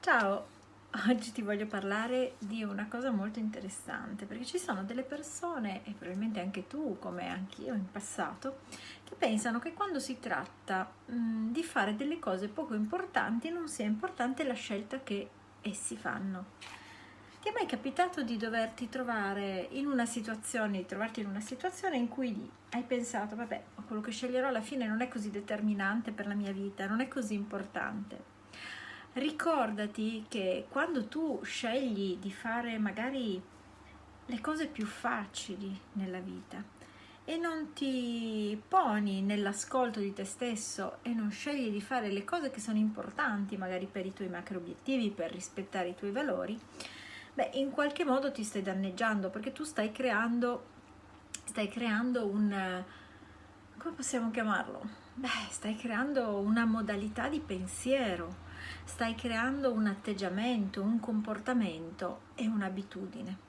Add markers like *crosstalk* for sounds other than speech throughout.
Ciao, *laughs* oggi ti voglio parlare di una cosa molto interessante perché ci sono delle persone e probabilmente anche tu come anch'io in passato che pensano che quando si tratta mh, di fare delle cose poco importanti non sia importante la scelta che essi fanno. Ti è mai capitato di doverti trovare in una situazione, di trovarti in una situazione in cui hai pensato vabbè quello che sceglierò alla fine non è così determinante per la mia vita, non è così importante ricordati che quando tu scegli di fare magari le cose più facili nella vita e non ti poni nell'ascolto di te stesso e non scegli di fare le cose che sono importanti magari per i tuoi macro obiettivi, per rispettare i tuoi valori, beh in qualche modo ti stai danneggiando perché tu stai creando, stai creando un, come possiamo chiamarlo? Beh, stai creando una modalità di pensiero, stai creando un atteggiamento, un comportamento e un'abitudine.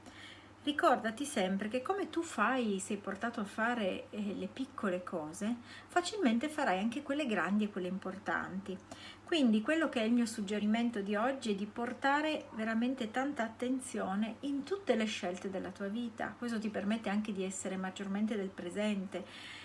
Ricordati sempre che come tu fai, sei portato a fare eh, le piccole cose, facilmente farai anche quelle grandi e quelle importanti. Quindi quello che è il mio suggerimento di oggi è di portare veramente tanta attenzione in tutte le scelte della tua vita. Questo ti permette anche di essere maggiormente del presente,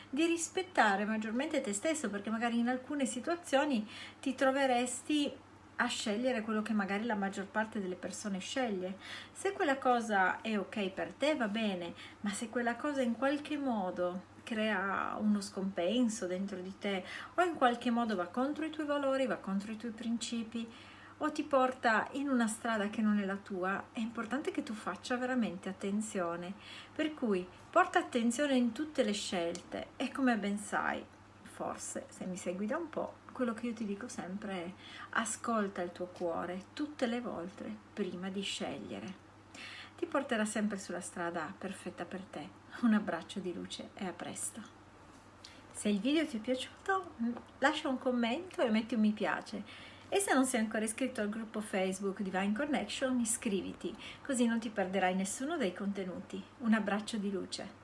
di rispettare maggiormente te stesso, perché magari in alcune situazioni ti troveresti a scegliere quello che magari la maggior parte delle persone sceglie. Se quella cosa è ok per te va bene, ma se quella cosa in qualche modo crea uno scompenso dentro di te o in qualche modo va contro i tuoi valori, va contro i tuoi principi o ti porta in una strada che non è la tua, è importante che tu faccia veramente attenzione. Per cui porta attenzione in tutte le scelte e come ben sai, forse se mi segui da un po', quello che io ti dico sempre è ascolta il tuo cuore tutte le volte prima di scegliere. Ti porterà sempre sulla strada perfetta per te. Un abbraccio di luce e a presto. Se il video ti è piaciuto lascia un commento e metti un mi piace e se non sei ancora iscritto al gruppo Facebook Divine Connection iscriviti così non ti perderai nessuno dei contenuti. Un abbraccio di luce.